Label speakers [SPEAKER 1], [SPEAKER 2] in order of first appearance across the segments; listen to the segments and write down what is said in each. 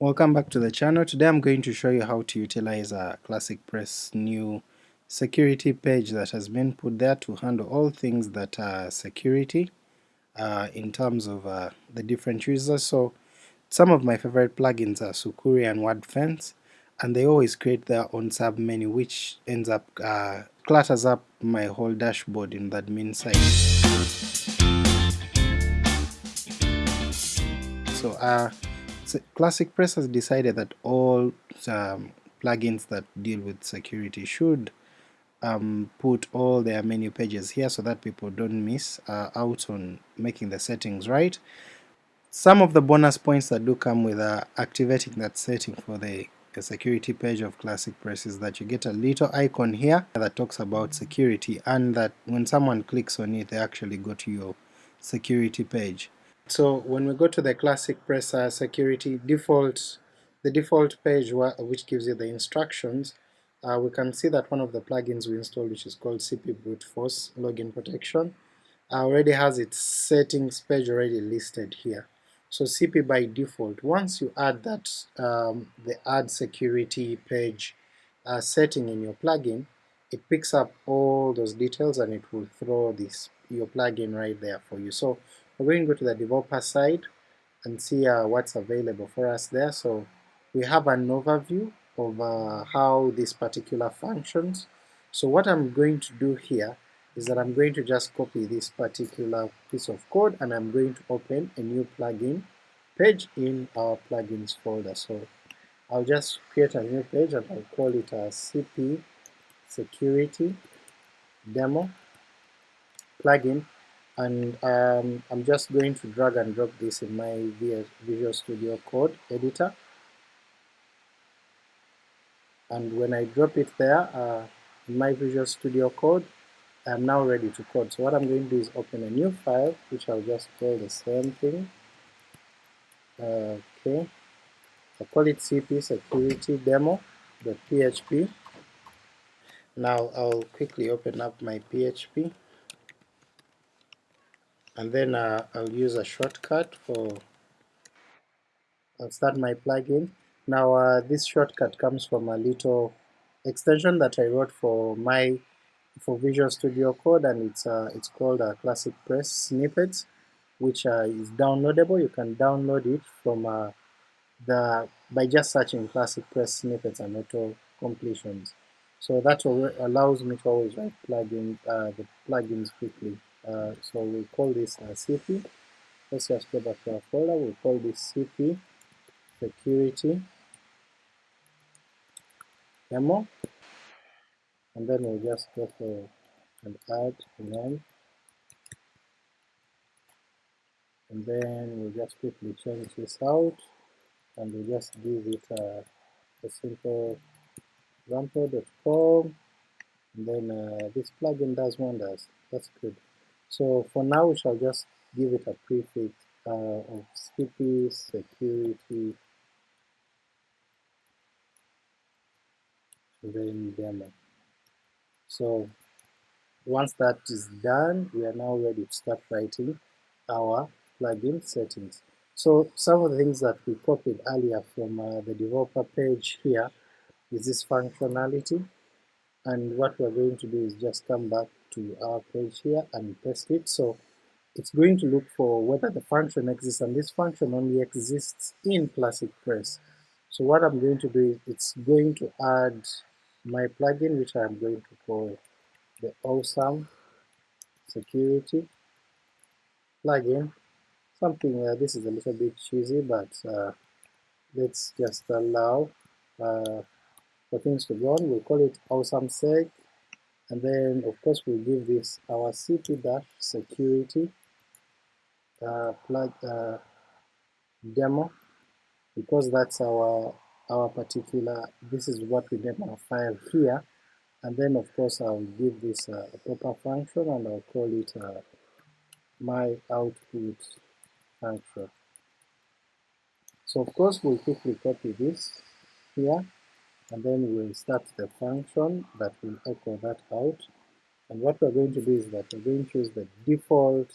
[SPEAKER 1] Welcome back to the channel. Today I'm going to show you how to utilize a Classic Press new security page that has been put there to handle all things that are security uh, in terms of uh, the different users. So some of my favorite plugins are Sucuri and WordFence and they always create their own sub menu which ends up uh, clutters up my whole dashboard in the admin side. So uh, Classic Press has decided that all um, plugins that deal with security should um, put all their menu pages here so that people don't miss uh, out on making the settings right. Some of the bonus points that do come with uh, activating that setting for the, the security page of Classic Press is that you get a little icon here that talks about security and that when someone clicks on it they actually go to your security page. So when we go to the classic press security default, the default page which gives you the instructions, uh, we can see that one of the plugins we installed which is called CP Brute Force Login Protection uh, already has its settings page already listed here. So CP by default, once you add that um, the add security page uh, setting in your plugin, it picks up all those details and it will throw this your plugin right there for you. So we're going to go to the developer side and see uh, what's available for us there. So we have an overview of uh, how this particular functions. So what I'm going to do here is that I'm going to just copy this particular piece of code and I'm going to open a new plugin page in our plugins folder. So I'll just create a new page and I'll call it a CP security demo plugin and um, I'm just going to drag and drop this in my Visual Studio Code editor and when I drop it there uh, in my Visual Studio Code I'm now ready to code. So what I'm going to do is open a new file which I'll just call the same thing. okay, I call it cp security demo.php. Now I'll quickly open up my PHP and then uh, I'll use a shortcut for I'll start my plugin. Now uh, this shortcut comes from a little extension that I wrote for my for Visual Studio Code and it's uh, it's called a Classic Press Snippets which uh, is downloadable. You can download it from uh, the by just searching Classic Press Snippets and auto completions. So that allows me to always write plugin uh, the plugins quickly. Uh, so we call this uh, CP. Let's just go back to our folder. We call this CP security demo, and then we'll just go for and add name, and then we'll just quickly change this out, and we'll just give it a, a simple example.com, and then uh, this plugin does wonders. That's good. So for now we shall just give it a prefix uh, of CP security then demo. So once that is done, we are now ready to start writing our plugin settings. So some of the things that we copied earlier from uh, the developer page here is this functionality, and what we're going to do is just come back to our page here and paste it. So it's going to look for whether the function exists, and this function only exists in Classic Press. So what I'm going to do is it's going to add my plugin, which I'm going to call the Awesome Security plugin. Something uh, this is a little bit cheesy, but uh, let's just allow uh, for things to go on. We'll call it Awesome Sec and then of course we'll give this our cp dash security uh, plug uh, demo because that's our our particular this is what we name our file here. And then of course I'll give this uh, a proper function and I'll call it uh, my output function. So of course we'll quickly copy this here and then we'll start the function that will echo that out and what we're going to do is that we're going to use the default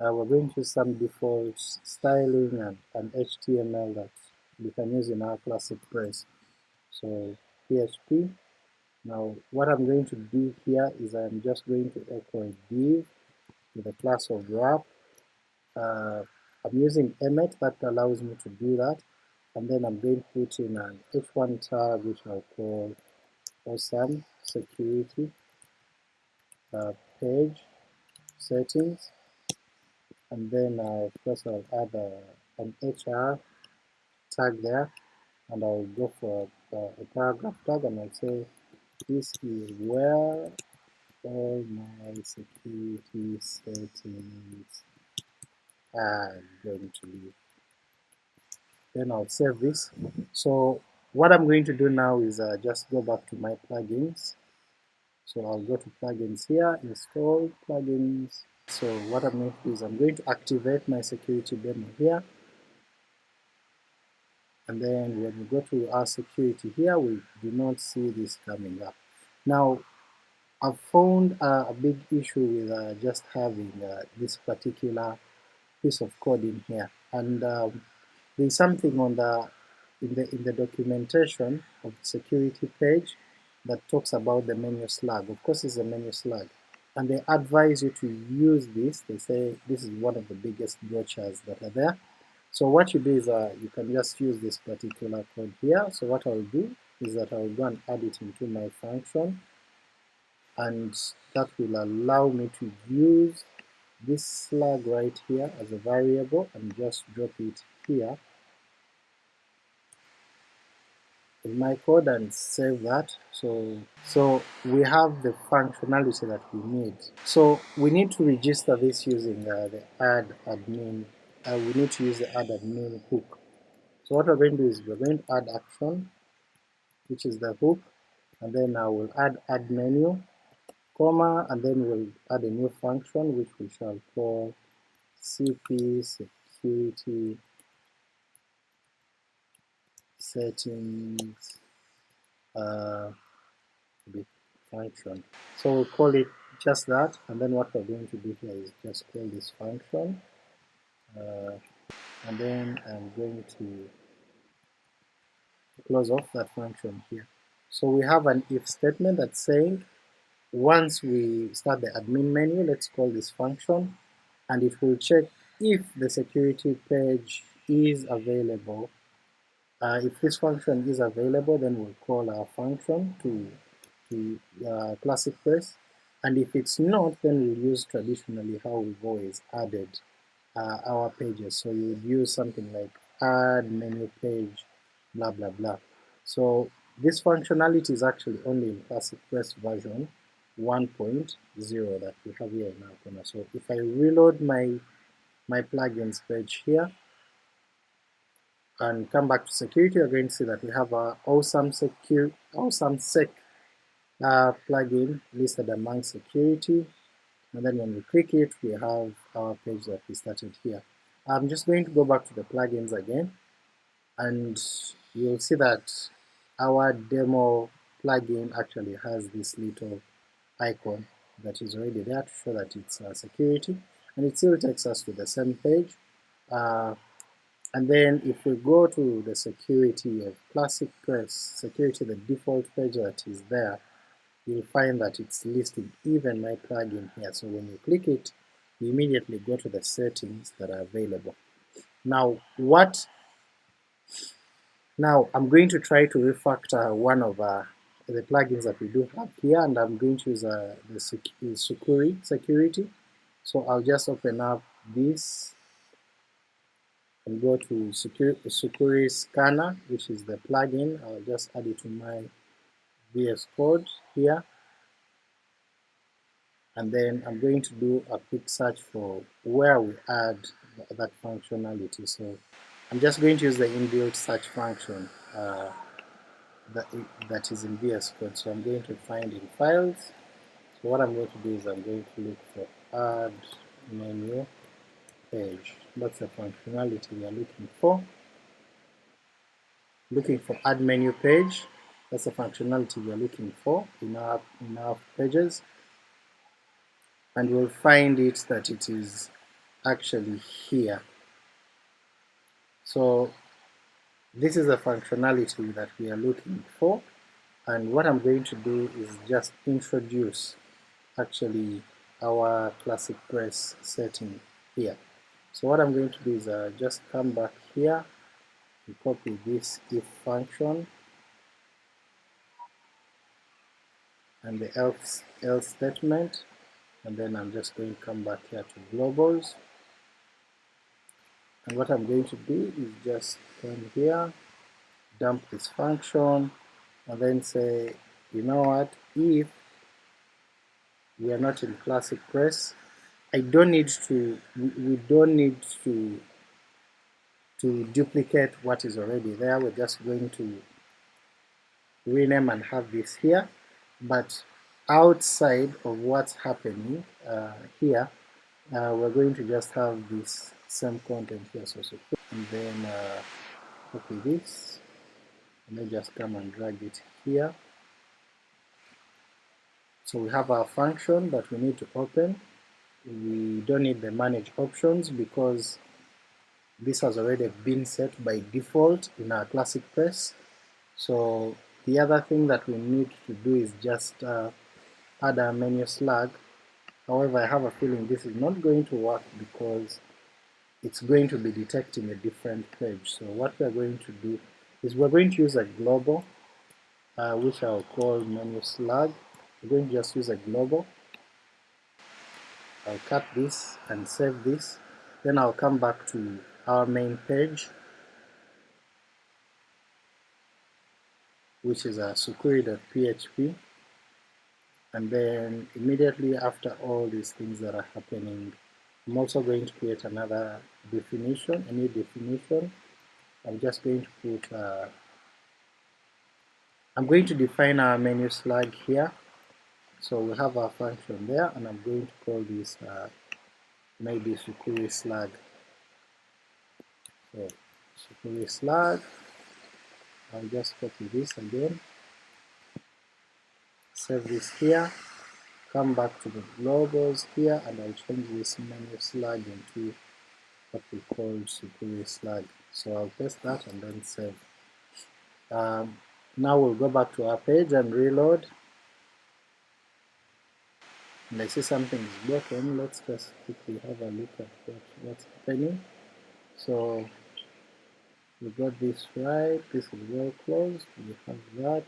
[SPEAKER 1] uh, we're going to use some default styling and, and HTML that we can use in our classic press. So PHP. Now what I'm going to do here is I'm just going to echo a div with a class of wrap. Uh, I'm using Emmet that allows me to do that, and then I'm going to put in an h1 tag which I'll call awesome security uh, page settings, and then uh, of course I'll add a, an HR tag there, and I'll go for a, a paragraph tag and I'll say this is where all my security settings are going to be. Then I'll save this. So what I'm going to do now is uh, just go back to my plugins. So I'll go to plugins here, install plugins. So what I'm going to do is I'm going to activate my security demo here. And then when we go to our security here, we do not see this coming up. Now, I've found uh, a big issue with uh, just having uh, this particular piece of code in here, and um, there's something on the in the in the documentation of the security page that talks about the menu slug. Of course, it's a menu slug, and they advise you to use this. They say this is one of the biggest brochures that are there. So what you do is uh, you can just use this particular code here. So what I'll do is that I'll go and add it into my function and that will allow me to use this slug right here as a variable and just drop it here in my code and save that. So so we have the functionality that we need. So we need to register this using uh, the add admin uh, we need to use the add admin hook. So what we're going to do is we're going to add action which is the hook and then I will add add menu comma, and then we'll add a new function which we shall call cp security settings uh, function. So we'll call it just that, and then what we're going to do here is just call this function, uh, and then I'm going to close off that function here. So we have an if statement that's saying once we start the admin menu, let's call this function, and it will check if the security page is available. Uh, if this function is available, then we'll call our function to, to uh, classic press, and if it's not, then we'll use traditionally how we've always added uh, our pages. So you would use something like add menu page, blah blah blah. So this functionality is actually only in classic press version, 1.0 that we have here in corner. So if I reload my my plugins page here and come back to security, you're going to see that we have a awesome secure awesome sec uh, plugin listed among security, and then when we click it, we have our page that we started here. I'm just going to go back to the plugins again, and you'll see that our demo plugin actually has this little icon that is already there to show that it's uh, security. And it still takes us to the same page. Uh, and then if we go to the security of classic press security the default page that is there you'll find that it's listed. Even my plugin here. So when you click it you immediately go to the settings that are available. Now what now I'm going to try to refactor one of uh, the plugins that we do have here, and I'm going to use uh, the sec Sucuri security. So I'll just open up this go to Sucuri Scanner, which is the plugin. I'll just add it to my VS Code here. And then I'm going to do a quick search for where we add that functionality. So I'm just going to use the inbuilt search function. Uh, that, that is in VS Code. So I'm going to find in files. So what I'm going to do is I'm going to look for add menu page. That's the functionality we are looking for. Looking for add menu page. That's the functionality we are looking for in our in our pages. And we'll find it that it is actually here. So this is the functionality that we are looking for and what I'm going to do is just introduce actually our classic press setting here. So what I'm going to do is uh, just come back here and copy this if function. And the else, else statement. And then I'm just going to come back here to globals. And what I'm going to do is just come here dump this function and then say you know what if we are not in classic press I don't need to we don't need to to duplicate what is already there we're just going to rename and have this here but outside of what's happening uh, here, uh, we're going to just have this same content here. So, so and then uh, copy this, and then just come and drag it here. So we have our function that we need to open. We don't need the manage options because this has already been set by default in our classic press. So the other thing that we need to do is just uh, add a menu slug. However, I have a feeling this is not going to work because it's going to be detecting a different page. So what we're going to do is we're going to use a global, uh, which I'll call menu slug. We're going to just use a global. I'll cut this and save this. Then I'll come back to our main page which is a sucuri.php and then immediately after all these things that are happening I'm also going to create another definition, a new definition. I'm just going to put uh, I'm going to define our menu slug here. So we have our function there, and I'm going to call this uh, maybe Sucuri slug. So Sucuri slug, I'll just copy this again, save this here, come back to the globals here, and I'll change this menu slug into what we call Sucuri slug. So I'll paste that and then save. Um, now we'll go back to our page and reload. And I see something is broken. Let's just quickly have a look at what, what's happening. So we got this right, this is well closed, we have that.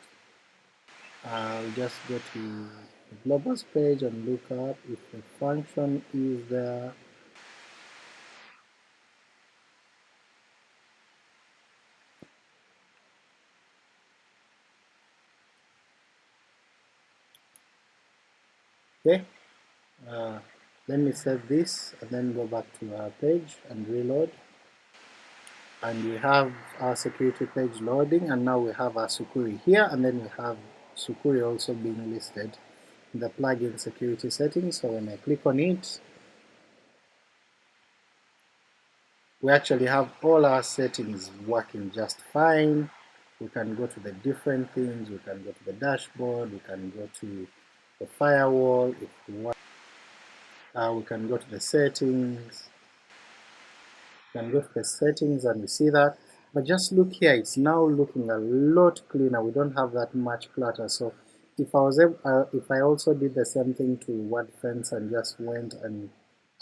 [SPEAKER 1] Uh, I'll just go to the globals page and look up if the function is there. Okay, uh, let me save this and then go back to our page and reload. And we have our security page loading and now we have our Sucuri here and then we have Sucuri also being listed in the plugin security settings. So when I click on it we actually have all our settings working just fine. We can go to the different things. We can go to the dashboard. We can go to the firewall if we want uh, we can go to the settings. Can go to the settings and we see that. But just look here it's now looking a lot cleaner. We don't have that much clutter. So if I was able, uh, if I also did the same thing to WordFence and just went and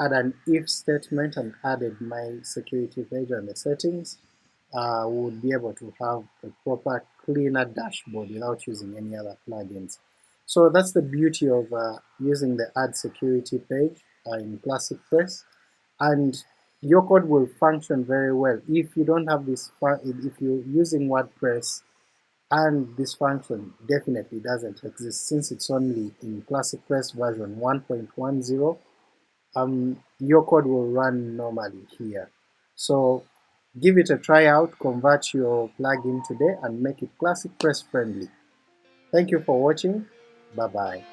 [SPEAKER 1] add an if statement and added my security page and the settings uh, we would be able to have a proper cleaner dashboard without using any other plugins. So that's the beauty of uh, using the add security page uh, in Classic Press. And your code will function very well. If you don't have this if you're using WordPress and this function definitely doesn't exist since it's only in Classic Press version 1.10 um, your code will run normally here. So give it a try out convert your plugin today and make it Classic Press friendly. Thank you for watching bye bye